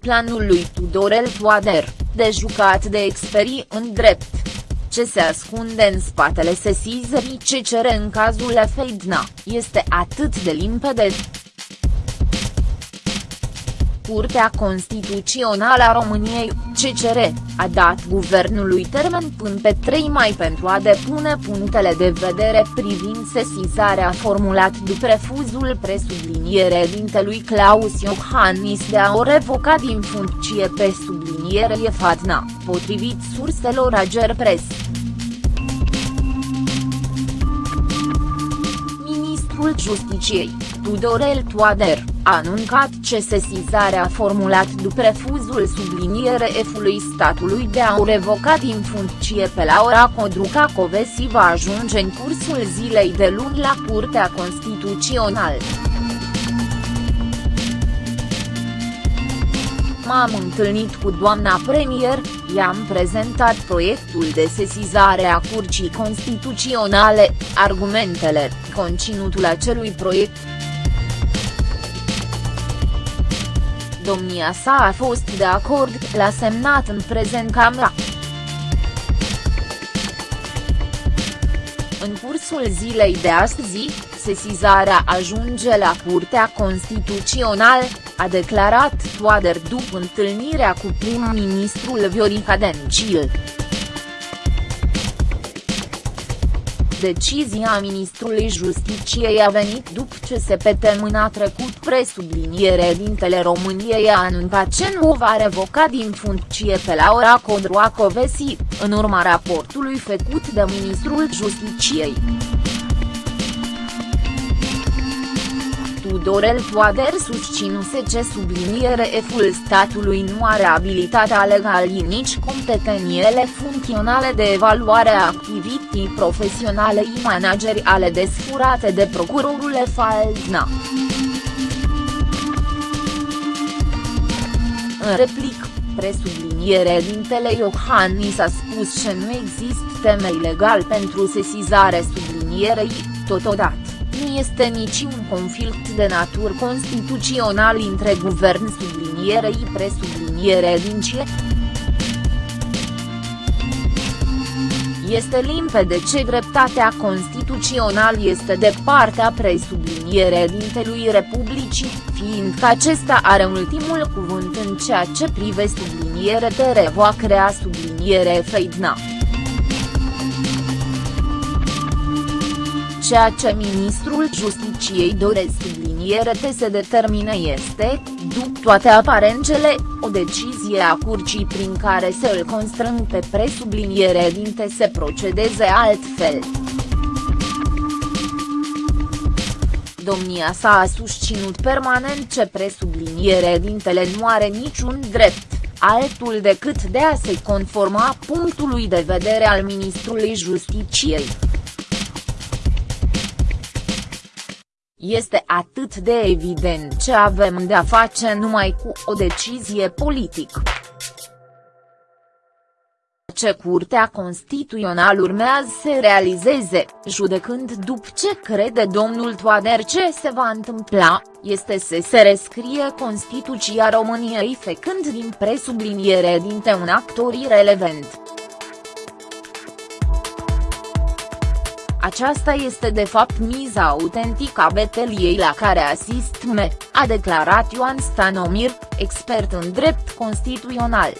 planul lui Tudorel Toader, de jucat de experii în drept. Ce se ascunde în spatele sesizării ce cere în cazul Efeidna, este atât de limpede. Curtea Constituțională a României, CCR, a dat guvernului termen până pe 3 mai pentru a depune punctele de vedere privind sesizarea formulat după refuzul presubliniere dintelui Claus Iohannis de a o revoca din funcție pe subliniere Fatna, potrivit surselor Agerpres. Ministrul Justiciei, Tudorel Toader, a anuncat ce sesizarea formulat după refuzul subliniere F-ului statului de a o revoca din funcție pe Laura Codruca Covesi va ajunge în cursul zilei de luni la Curtea Constituțională. M-am întâlnit cu doamna premier, i-am prezentat proiectul de sesizare a Curții Constituționale, argumentele, conținutul acelui proiect. Domnia sa a fost de acord, l-a semnat în prezent Camera. În cursul zilei de astăzi, sesizarea ajunge la Curtea Constituțională, a declarat Toader după întâlnirea cu prim-ministrul Viorica Dencil. Decizia ministrului Justiciei a venit după ce se a trecut presubliniere dintele României a anuncat ce nu va revoca din funcție pe Laura Codroacovesi, în urma raportului făcut de ministrul Justiciei. Tudorel Toader susținuse ce subliniere F-ul statului nu are abilitatea legală nici competențele funcționale de evaluare a activității profesionale. I manageriale desfurate de procurorul Faldna. În replic, presubliniere dintele Iohannis a spus că nu există temei legal pentru sesizare. Sublinierei, totodată nu este niciun conflict de natură constituțional între guvern sublinierei presubliniere din ce. Este limpede ce dreptatea constituțională este de partea presubliniere dintelui Republicii, fiindcă acesta are ultimul cuvânt în ceea ce privește subliniere de revoacrea subliniere feidna. Ceea ce ministrul Justiciei doresc subliniere te se determine este, după toate aparențele, o decizie a curcii prin care se îl constrâng pe presubliniere dinte să procedeze altfel. Domnia sa a susținut permanent ce presubliniere dintele nu are niciun drept, altul decât de a se conforma punctului de vedere al ministrului Justiciei. Este atât de evident ce avem de-a face numai cu o decizie politică. Ce Curtea Constituțională urmează să realizeze, judecând după ce crede domnul Toader ce se va întâmpla, este să se rescrie Constituția României făcând din presubliniere dinte un actor irelevant. Aceasta este de fapt miza autentică a beteliei la care asist me, a declarat Ioan Stanomir, expert în drept constituțional.